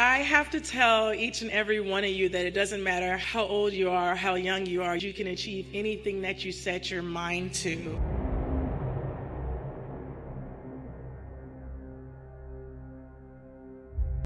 I have to tell each and every one of you that it doesn't matter how old you are, how young you are, you can achieve anything that you set your mind to.